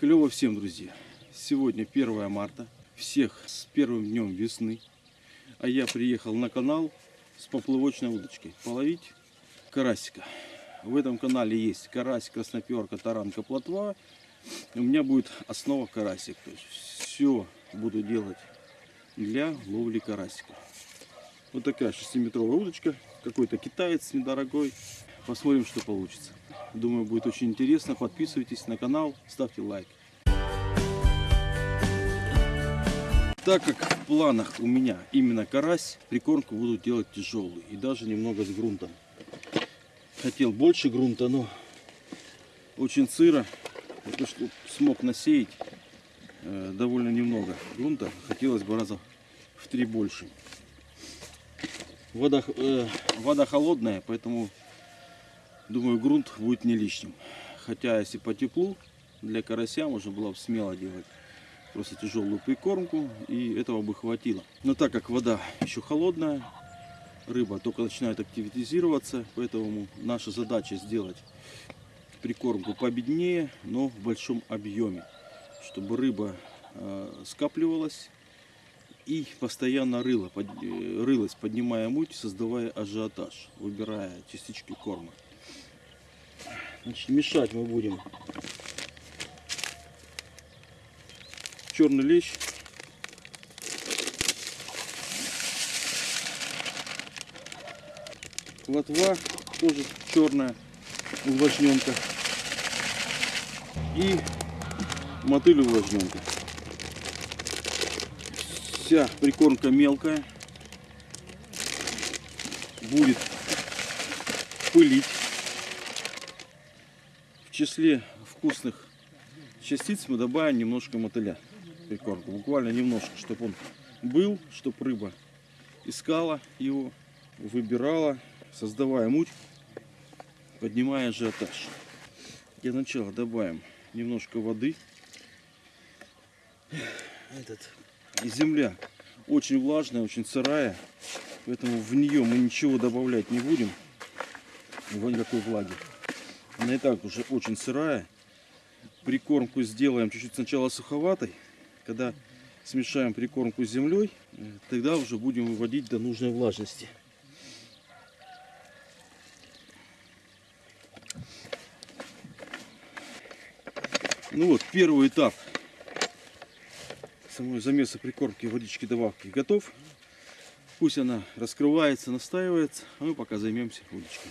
Клево всем, друзья! Сегодня 1 марта. Всех с первым днем весны. А я приехал на канал с поплавочной удочкой половить карасика. В этом канале есть карась, красноперка, таранка, плотва. У меня будет основа карасик. То есть все буду делать для ловли карасика. Вот такая 6-метровая удочка. Какой-то китаец недорогой. Посмотрим, что получится. Думаю, будет очень интересно. Подписывайтесь на канал, ставьте лайк. Так как в планах у меня именно карась, прикормку буду делать тяжелую и даже немного с грунтом. Хотел больше грунта, но очень сыро. Это что смог насеять э, довольно немного грунта. Хотелось бы раза в три больше. Вода, э, вода холодная, поэтому думаю грунт будет не лишним. Хотя если по теплу для карася можно было бы смело делать просто тяжелую прикормку и этого бы хватило. Но так как вода еще холодная, рыба только начинает активизироваться, поэтому наша задача сделать прикормку победнее, но в большом объеме, чтобы рыба э, скапливалась и постоянно рыла, под, э, рылась, поднимая муть, создавая ажиотаж, выбирая частички корма. Значит, мешать мы будем черный лещ. Лотва тоже черная увлажненка. И мотыль увлажненка. Вся прикормка мелкая. Будет пылить. Числе вкусных частиц мы добавим немножко мотыля прикормку. Буквально немножко, чтобы он был, чтобы рыба искала его, выбирала, создавая муть, поднимая ажиотаж. Для начала добавим немножко воды. Этот, земля очень влажная, очень сырая, поэтому в нее мы ничего добавлять не будем, никакой влаги. Она и так уже очень сырая. Прикормку сделаем чуть-чуть сначала суховатой, когда смешаем прикормку с землей, тогда уже будем выводить до нужной влажности. Ну вот, первый этап самой замеса прикормки водички добавки готов. Пусть она раскрывается, настаивается, а мы пока займемся удочкой.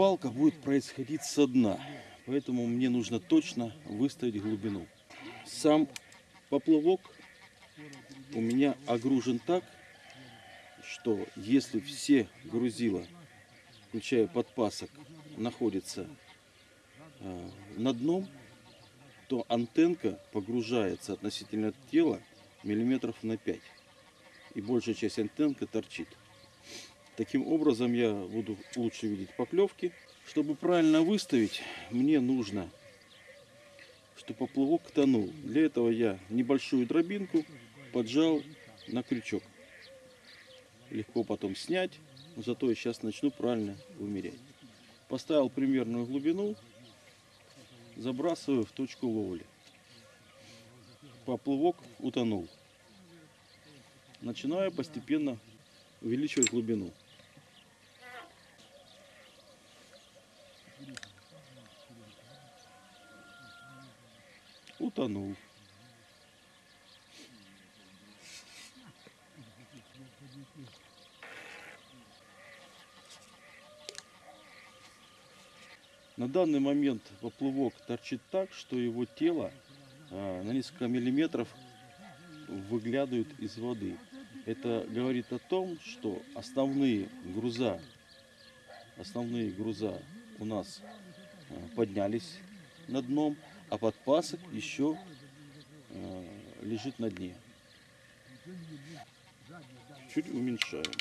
Рыбалка будет происходить со дна. Поэтому мне нужно точно выставить глубину. Сам поплавок у меня огружен так, что если все грузила, включая подпасок, находятся э, на дном, то антенка погружается относительно тела миллиметров на 5. И большая часть антенка торчит. Таким образом я буду лучше видеть поклевки. Чтобы правильно выставить, мне нужно, чтобы поплавок тонул. Для этого я небольшую дробинку поджал на крючок. Легко потом снять, зато я сейчас начну правильно вымерять. Поставил примерную глубину, забрасываю в точку ловли. Поплавок утонул. Начинаю постепенно увеличивать глубину. Утонул. На данный момент поплывок торчит так, что его тело а, на несколько миллиметров выглядывает из воды. Это говорит о том, что основные груза, основные груза у нас а, поднялись над дном, а подпасок еще э, лежит на дне. Чуть уменьшаем.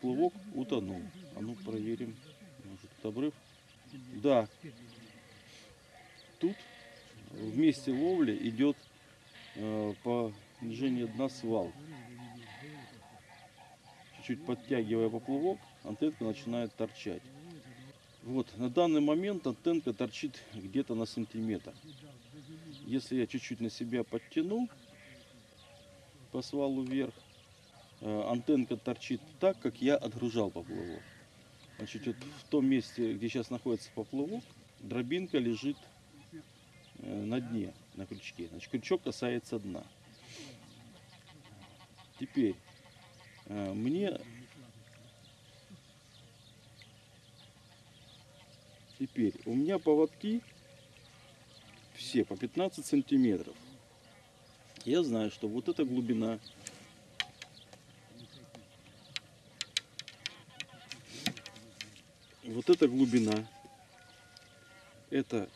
Плывок утонул. А ну проверим. Может, тут обрыв? Да. Тут в месте ловли идет э, по снижению дна свал. Чуть-чуть подтягивая поплавок, антенка начинает торчать. Вот, на данный момент антенка торчит где-то на сантиметр. Если я чуть-чуть на себя подтяну по свалу вверх, э, антенка торчит так, как я отгружал поплавок. Значит, вот в том месте, где сейчас находится поплавок, дробинка лежит э, на дне, на крючке. Значит, крючок касается дна. Теперь мне теперь у меня поводки все по 15 сантиметров. Я знаю, что вот эта глубина вот эта глубина это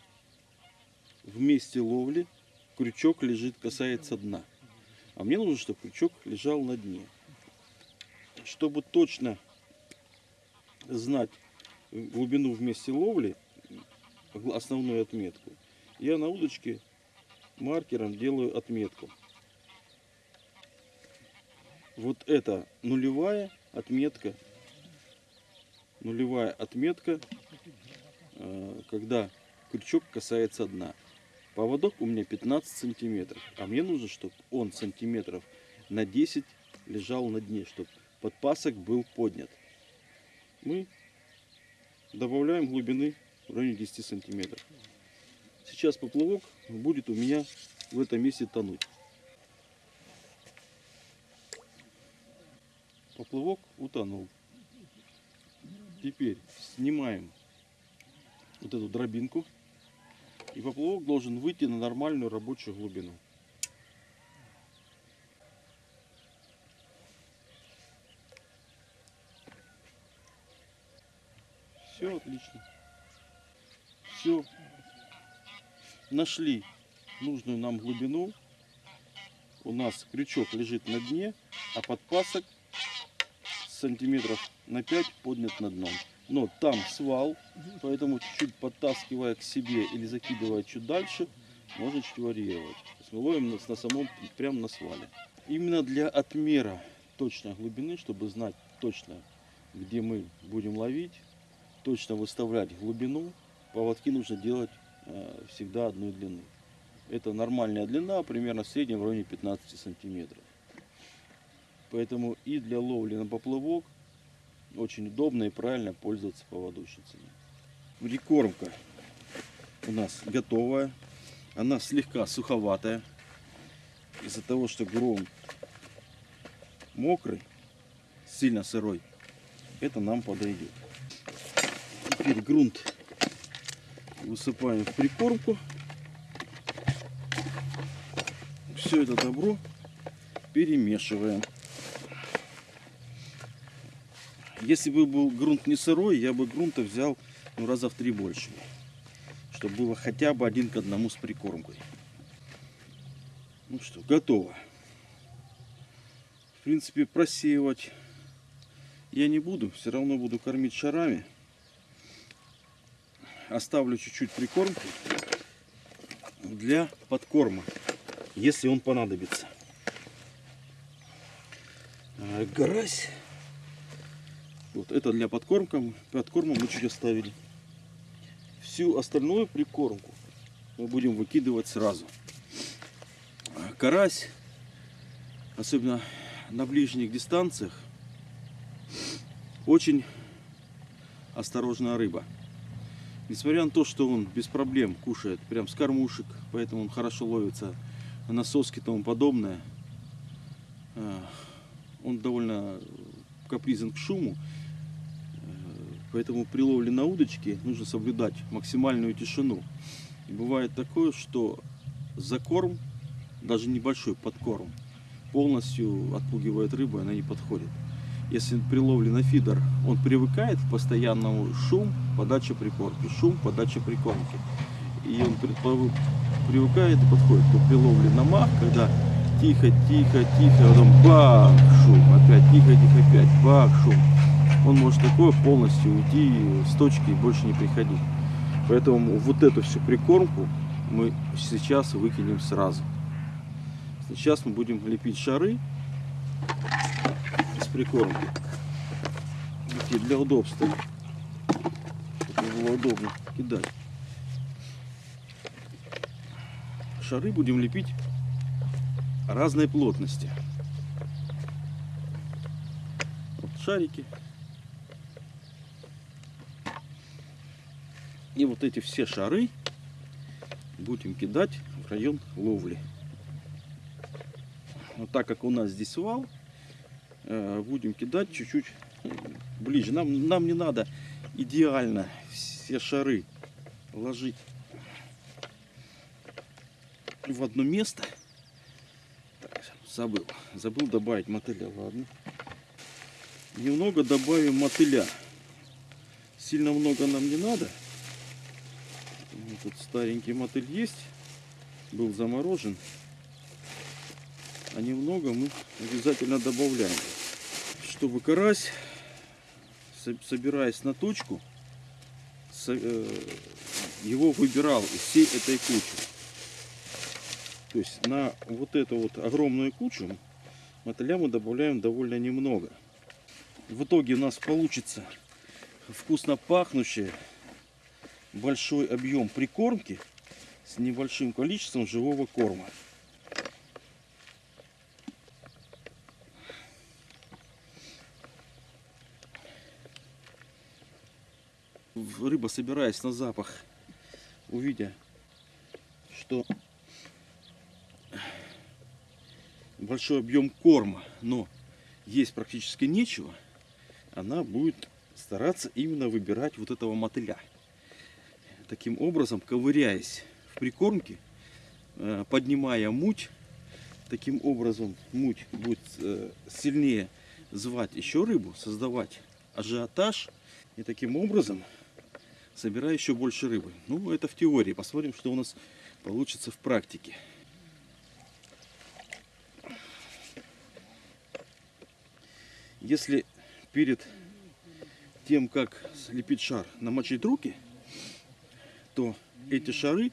в месте ловли крючок лежит, касается дна. А мне нужно, чтобы крючок лежал на дне. Чтобы точно знать глубину в месте ловли, основную отметку, я на удочке маркером делаю отметку. Вот это нулевая отметка. Нулевая отметка, э, когда крючок касается дна. Поводок у меня 15 сантиметров, а мне нужно, чтобы он сантиметров на 10 лежал на дне, чтобы подпасок был поднят. Мы добавляем глубины в районе 10 сантиметров. Сейчас поплавок будет у меня в этом месте тонуть. Поплавок утонул. Теперь снимаем вот эту дробинку. И поплавок должен выйти на нормальную рабочую глубину. Все отлично. Все. Нашли нужную нам глубину. У нас крючок лежит на дне, а подпасок сантиметров на 5 поднят над дном. Но там свал, поэтому чуть-чуть подтаскивая к себе или закидывая чуть дальше, можно чуть варьировать. Мы ловим на, на самом, прямо на свале. Именно для отмера точной глубины, чтобы знать точно, где мы будем ловить, точно выставлять глубину, поводки нужно делать э, всегда одной длины. Это нормальная длина, примерно в среднем в районе 15 сантиметров. Поэтому и для ловли на поплавок очень удобно и правильно пользоваться поводочницами. Прикормка у нас готовая. Она слегка суховатая. Из-за того, что гром мокрый, сильно сырой, это нам подойдет. Теперь грунт высыпаем в прикормку. Все это добро перемешиваем. Если бы был грунт не сырой, я бы грунта взял ну, раза в три больше. Чтобы было хотя бы один к одному с прикормкой. Ну что, готово. В принципе, просеивать я не буду. Все равно буду кормить шарами. Оставлю чуть-чуть прикормки для подкорма, если он понадобится. А, Гарась вот это для подкормка. Подкорма мы чуть оставили. Всю остальную прикормку мы будем выкидывать сразу. Карась, особенно на ближних дистанциях, очень осторожная рыба. Несмотря на то, что он без проблем кушает прям с кормушек, поэтому он хорошо ловится на соски и тому подобное, э, он довольно капризен к шуму. Поэтому при ловле на удочке нужно соблюдать максимальную тишину. И бывает такое, что закорм, даже небольшой подкорм, полностью отпугивает рыбу, и она не подходит. Если при ловле на фидер он привыкает к постоянному шум, подача прикормки, шум, подача прикормки. И он привыкает и подходит. То при на мах, когда тихо, тихо, тихо, а потом бах, шум, опять тихо, тихо, опять бах, шум он может такое полностью уйти с точки и больше не приходить. Поэтому вот эту всю прикормку мы сейчас выкинем сразу. Сейчас мы будем лепить шары с прикормкой. Такие для удобства. Было удобно кидать. Шары будем лепить разной плотности. Вот шарики. И вот эти все шары будем кидать в район ловли. Но так как у нас здесь вал, э, будем кидать чуть-чуть ближе. Нам, нам не надо идеально все шары ложить в одно место. Так, забыл. Забыл добавить мотыля, ладно. Немного добавим мотыля. Сильно много нам не надо. Вот Тут старенький мотыль есть. Был заморожен. А немного мы обязательно добавляем. Чтобы карась, собираясь на точку, э, его выбирал из всей этой кучи. То есть на вот эту вот огромную кучу мотыля мы добавляем довольно немного. В итоге у нас получится вкусно пахнущее большой объем прикормки с небольшим количеством живого корма. Рыба, собираясь на запах, увидя, что большой объем корма, но есть практически нечего, она будет стараться именно выбирать вот этого мотыля. Таким образом, ковыряясь в прикормке, э, поднимая муть, таким образом муть будет э, сильнее звать еще рыбу, создавать ажиотаж, и таким образом собирая еще больше рыбы. Ну, это в теории. Посмотрим, что у нас получится в практике. Если перед тем, как слепить шар, намочить руки, то эти шары,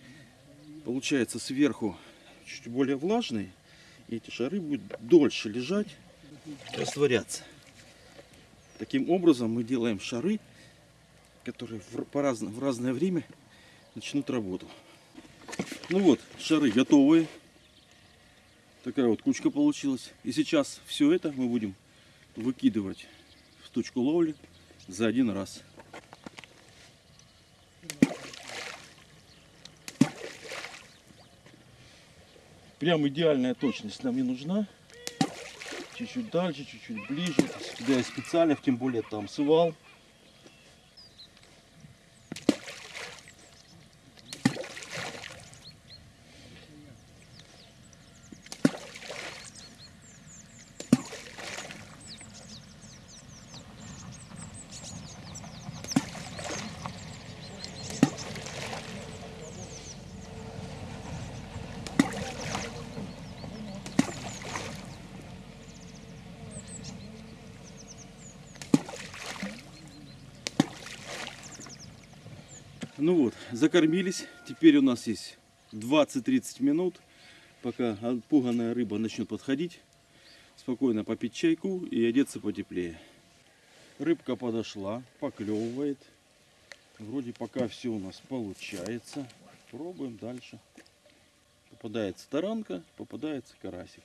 получается, сверху чуть более влажные, и эти шары будут дольше лежать, растворяться. Таким образом мы делаем шары, которые в, по разно- в разное время начнут работу. Ну вот, шары готовые. Такая вот кучка получилась. И сейчас все это мы будем выкидывать в точку ловли за один раз. Прям идеальная точность нам не нужна. Чуть-чуть дальше, чуть-чуть ближе. Сюда я специально, тем более там свал. Ну вот, закормились. Теперь у нас есть 20-30 минут, пока отпуганная рыба начнет подходить. Спокойно попить чайку и одеться потеплее. Рыбка подошла, поклевывает. Вроде пока все у нас получается. Пробуем дальше. Попадается таранка, попадается карасик.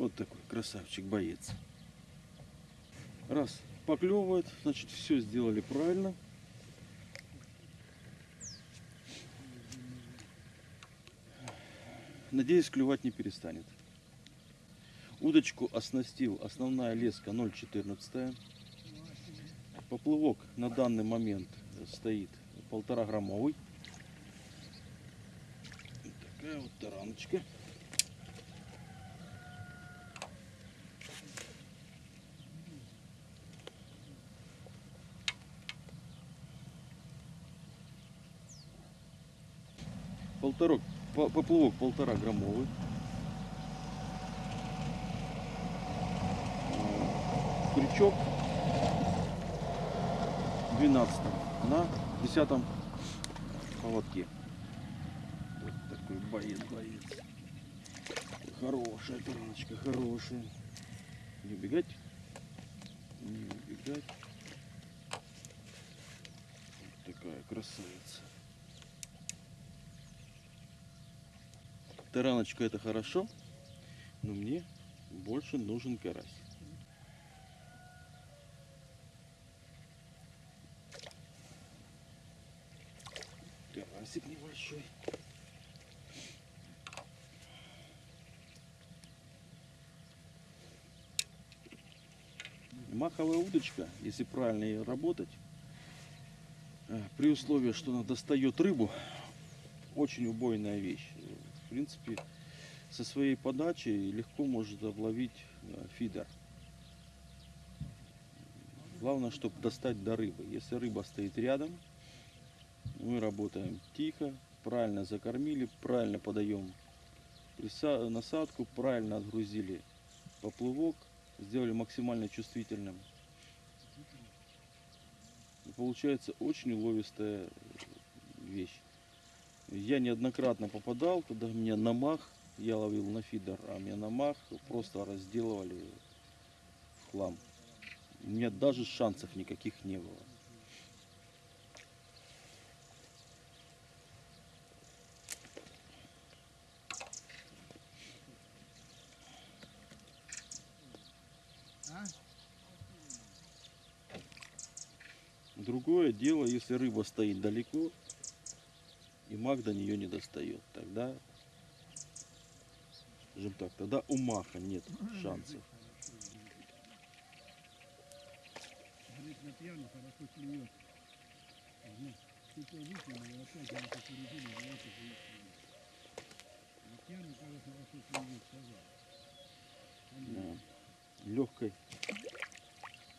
Вот такой красавчик боец. Раз поклевывает, значит все сделали правильно. Надеюсь, клювать не перестанет. Удочку оснастил основная леска 0,14. Поплывок на данный момент стоит полтора граммовый. Такая вот тараночка. Полторок, по- поплавок полтора граммовый. Э, Крючок 12 на 10 поводке. Вот такой боец, боец. Хорошая тараночка, хорошая. Не убегать. Не убегать. Вот такая красавица. Тараночка это хорошо, но мне больше нужен карась. Карасик небольшой. Маховая удочка, если правильно ее работать, э, при условии, что она достает рыбу, очень убойная вещь. В принципе, со своей подачей легко может обловить э, фидер. Главное, чтобы достать до рыбы. Если рыба стоит рядом, мы работаем тихо, правильно закормили, правильно подаем насадку, правильно отгрузили поплывок, сделали максимально чувствительным. И получается очень уловистая вещь. Я неоднократно попадал, когда меня на мах, я ловил на фидер, а меня на мах просто разделывали в хлам. У меня даже шансов никаких не было. Другое дело, если рыба стоит далеко, и маг до нее не достает. Тогда, скажем так, тогда у маха нет шансов. Да. Легкой,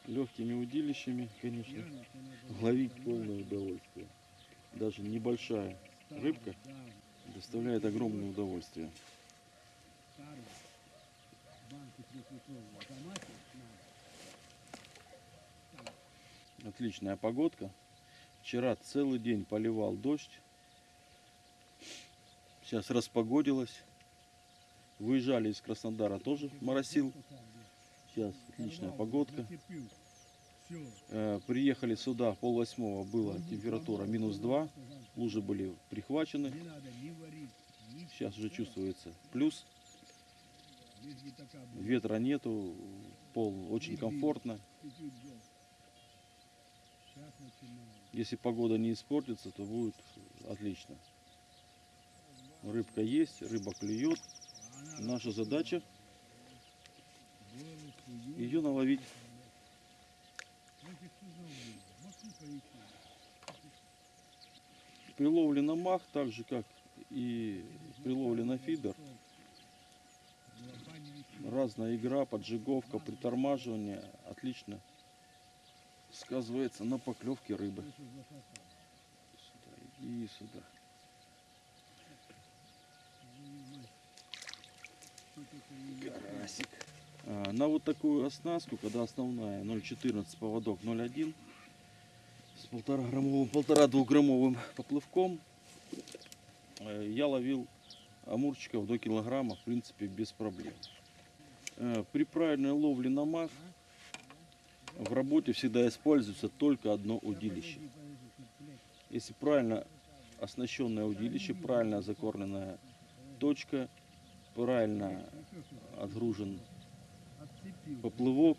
легкими удилищами, конечно, ловить полное удовольствие. Даже небольшая рыбка доставляет огромное удовольствие. Отличная погодка. Вчера целый день поливал дождь. Сейчас распогодилось. Выезжали из Краснодара тоже моросил. Сейчас отличная погодка. Э, Приехали сюда пол восьмого была температура минус 2. Лужи были прихвачены. Сейчас уже чувствуется плюс. Ветра нету. Пол очень комфортно. Если погода не испортится, то будет отлично. Рыбка есть, рыба клюет. Наша задача ее наловить. Вот и что за улица? Москву поищи. При ловле на мах, так же как и при ловле на фидер, разная игра, поджиговка, притормаживание отлично сказывается на поклевке рыбы. Сюда, иди сюда. Карасик. А, на вот такую оснастку, когда основная 0,14 поводок 0,1 с полтора граммовым, полтора двухграммовым поплывком, э, я ловил амурчиков до килограмма, в принципе, без проблем. Э, При правильной ловле на мах в работе всегда используется только одно удилище. Если правильно оснащенное удилище, правильно закормленная точка, правильно отгружен поплывок,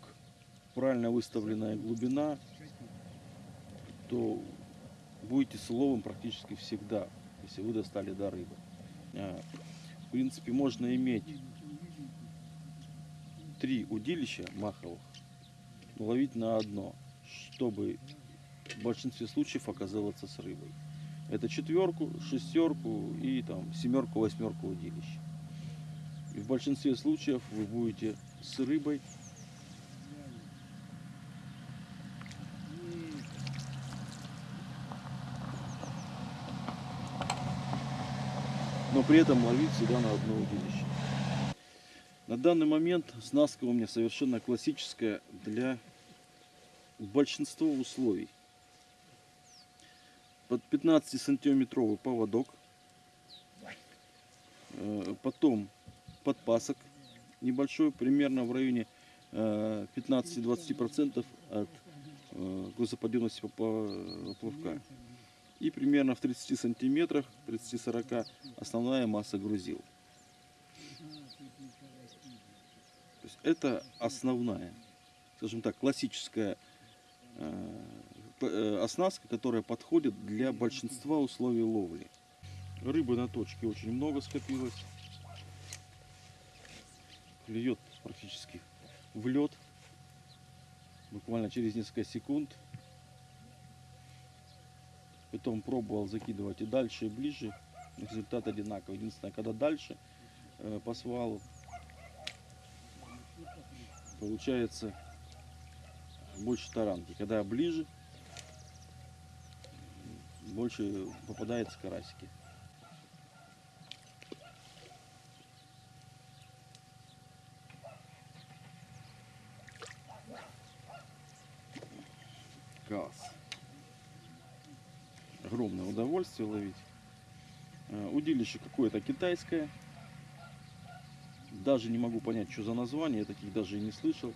правильно выставленная глубина, то будете с уловом практически всегда, если вы достали до рыбы. А, В принципе, можно иметь три удилища маховых, ловить на одно, чтобы в большинстве случаев оказываться с рыбой. Это четверку, шестерку и там семерку, восьмерку удилищ. И в большинстве случаев вы будете с рыбой но при этом ловить всегда на одно удилище. На данный момент снаска у меня совершенно классическая для большинства условий. Под 15-сантиметровый поводок, Э, потом подпасок небольшой, примерно в районе э, 15-20% от э, грузоподъемности поплавка. И примерно в 30 сантиметрах, 30-40 основная масса грузил. То есть это основная, скажем так, классическая э, э, оснастка, которая подходит для большинства условий ловли. Рыбы на точке очень много скопилось. Клюет практически в лед. Буквально через несколько секунд. Потом пробовал закидывать и дальше, и ближе. Результат одинаковый. Единственное, когда дальше э, по свалу получается больше таранки. Когда ближе, больше попадается карасики. Класс. Огромное удовольствие ловить. Э, Удилище какое-то китайское. Даже не могу понять, что за название, я таких даже и не слышал.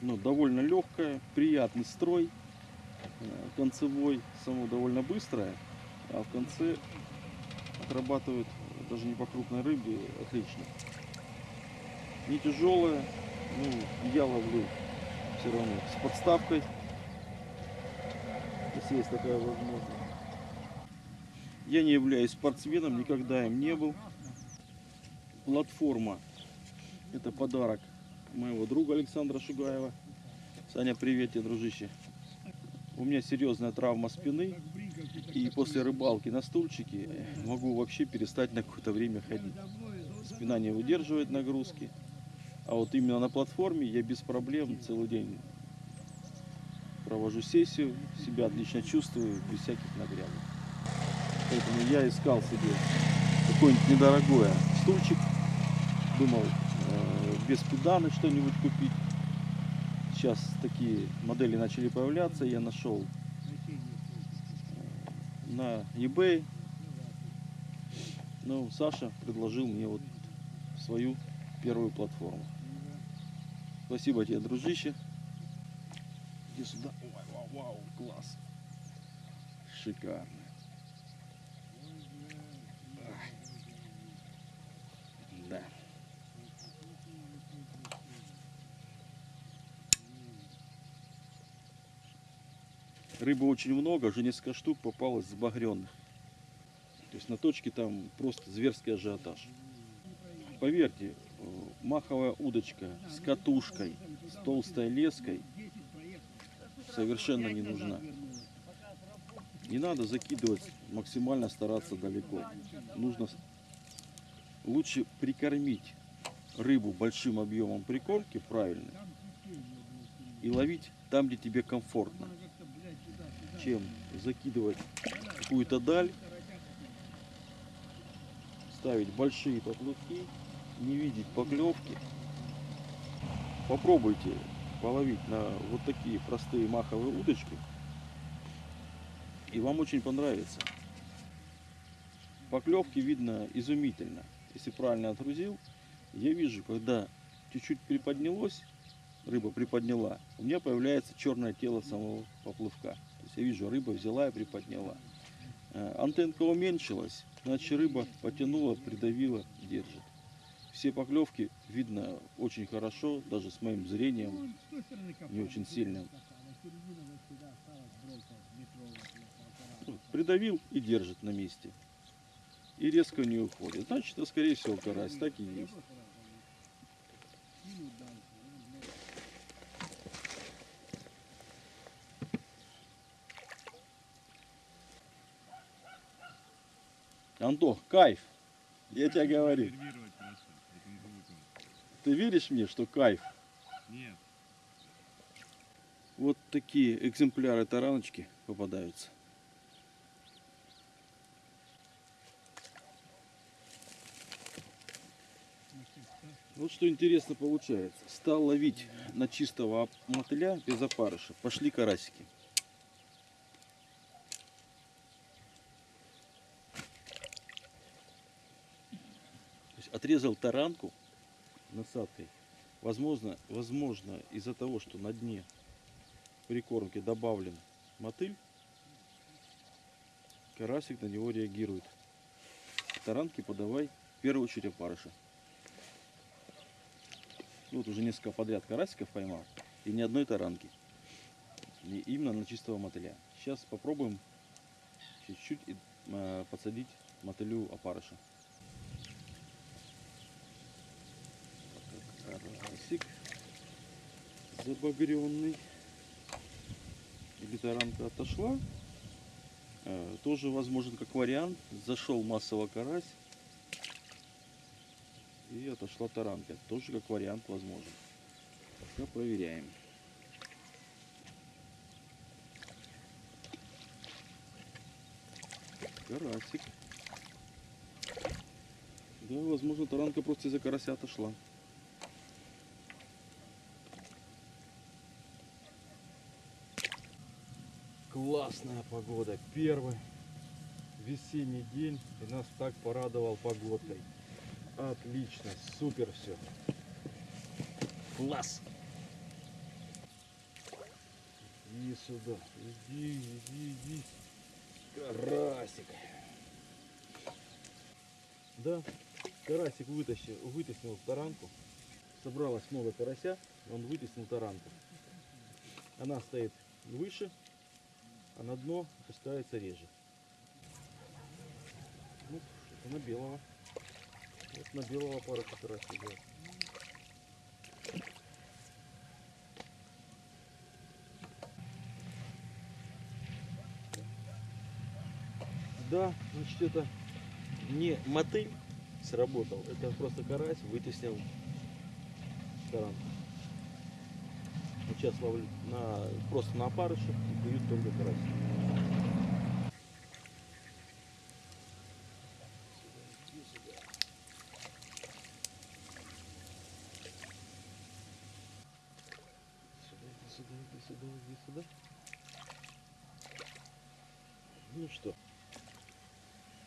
Но довольно легкое, приятный строй. Э, Концевой само довольно быстрое, а в конце отрабатывает даже не по крупной рыбе отлично. Не тяжелая, ну я ловлю все равно с подставкой, если есть такая возможность. Я не являюсь спортсменом, никогда им не был. Платформа – это подарок моего друга Александра Шугаева. Саня, привет тебе, дружище. У меня серьезная травма спины, и после рыбалки на стульчике могу вообще перестать на какое-то время ходить. Спина не выдерживает нагрузки. А вот именно на платформе я без проблем целый день провожу сессию, себя отлично чувствую, без всяких нагрядок. Поэтому я искал себе какой-нибудь недорогой стульчик. Думал, э, без педаны что-нибудь купить. Сейчас такие модели начали появляться. Я нашел на eBay. Ну, Саша предложил мне вот свою первую платформу. Спасибо тебе, дружище. Иди сюда. Ой, вау, вау, класс. Шикарно. Рыбы очень много, уже несколько штук попалось с багренных. То есть на точке там просто зверский ажиотаж. Поверьте, э, маховая удочка с катушкой, с толстой леской совершенно не нужна. Не надо закидывать, максимально стараться далеко. Нужно лучше прикормить рыбу большим объемом прикормки правильно и ловить там, где тебе комфортно, чем закидывать какую-то даль, ставить большие поплавки, не видеть поклевки. Попробуйте половить на вот такие простые маховые удочки, и вам очень понравится. Поклевки видно изумительно. Если правильно отгрузил, я вижу, когда чуть-чуть приподнялось, рыба приподняла, у меня появляется черное тело самого поплавка. Есть я вижу, рыба взяла и приподняла. Э, Антенка уменьшилась, значит рыба потянула, придавила, держит. Все поклевки видно очень хорошо, даже с моим зрением, не очень сильным. Ну, Придавил и держит на месте. И резко не уходит. Значит, это скорее всего карась, так и есть. Антох, кайф. Я тебе говорю. Ты веришь мне, что кайф? Нет. Вот такие экземпляры тараночки попадаются. Вот что интересно получается. Стал ловить на чистого мотыля без опарыша. Пошли карасики. Отрезал таранку насадкой. Возможно, возможно из-за того, что на дне прикормки добавлен мотыль, карасик на него реагирует. Таранки подавай в первую очередь опарыша. Ну, Вот уже несколько подряд карасиков поймал и ни одной таранки. И именно на чистого мотыля. Сейчас попробуем чуть-чуть э, подсадить мотылю опарыша. Карасик забагренный. Или таранка отошла. Э, Тоже возможен как вариант. Зашел массово карась. И отошла таранка. Тоже как вариант возможен. Пока проверяем. Карасик. Да, возможно, таранка просто из-за карася отошла. Классная погода. Первый весенний день и нас так порадовал погодой. Отлично, супер все. Класс. Иди сюда, иди, иди, иди. Карасик. Да, карасик вытащил, вытеснил таранку. Собралось много карася, он вытеснил таранку. Она стоит выше, а на дно опускается реже. Ну, это на белого. Вот на белого пара как раз идет. Да, значит это не мотыль сработал, это просто карась вытеснил таранку. Сейчас ловлю на, просто на опарыше и клюют только карась. Сюда, иди сюда, иди сюда, иди сюда. Ну что?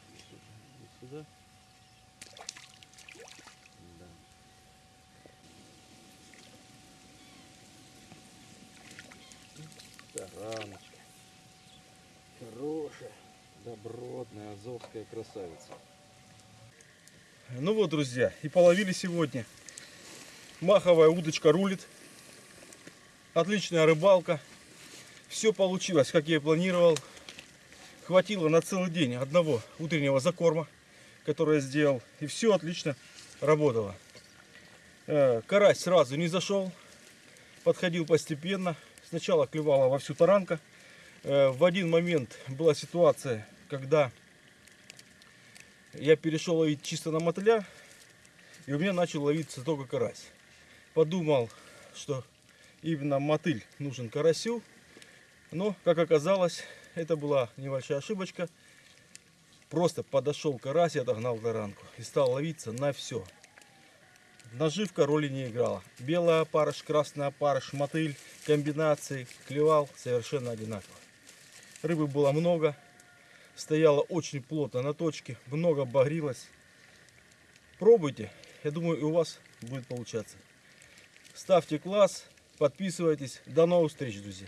Иди сюда, иди сюда. Да. Тараночка. Хорошая, добротная, азовская красавица. Ну вот, друзья, и половили сегодня. Маховая удочка рулит. Отличная рыбалка. Все получилось, как я и планировал. Хватило на целый день одного утреннего закорма, который я сделал. И все отлично работало. Э, Карась сразу не зашел. Подходил постепенно. Сначала клевала во всю таранка. Э, В один момент была ситуация, когда я перешел ловить чисто на мотыля. И у меня начал ловиться только карась. Подумал, что именно мотыль нужен карасю. Но, как оказалось, это была небольшая ошибочка. Просто подошел карась и отогнал таранку. И стал ловиться на все. Наживка роли не играла. Белый опарыш, красный опарыш, мотыль, комбинации клевал совершенно одинаково. Рыбы было много. Стояла очень плотно на точке. Много багрилось. Пробуйте. Я думаю, и у вас будет получаться. Ставьте класс. Подписывайтесь. До новых встреч, друзья.